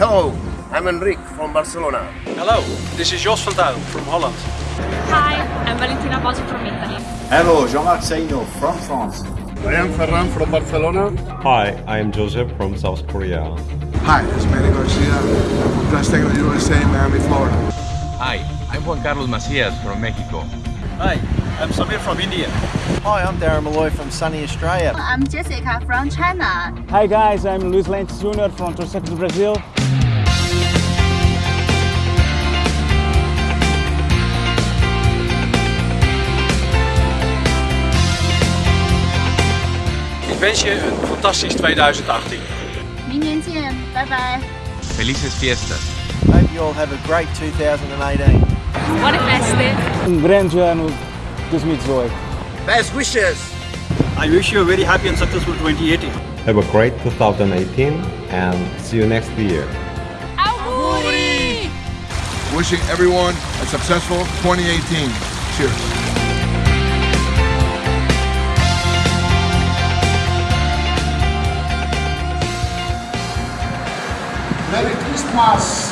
Hello, I'm Enrique from Barcelona. Hello, this is Jos van Tuil from Holland. Hi, I'm Valentina Bosio from Italy. Hello, Jean-Marc Seino from France. I am Ferran from Barcelona. Hi, I'm Joseph from South Korea. Hi, it's Manny Garcia from Glass-Steagall, USA, Miami, Florida. Hi, I'm Juan Carlos Macias from Mexico. Hi, I'm Samir from India. Hi, I'm Darren Malloy from sunny Australia. I'm Jessica from China. Hi guys, I'm Luis Lentes Jr. from Torrecas, Brazil. Ik wens je een fantastisch 2018. 明年见，拜拜。 Felices fiestas. Hope you all have a great 2018. Buone feste! Um grande Ano 2018. Best wishes! I wish you a very happy and successful 2018. Have a great 2018 and see you next year. Auguri! Wishing everyone a successful 2018. Cheers. Merry Christmas!